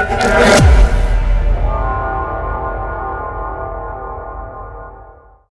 Yeah.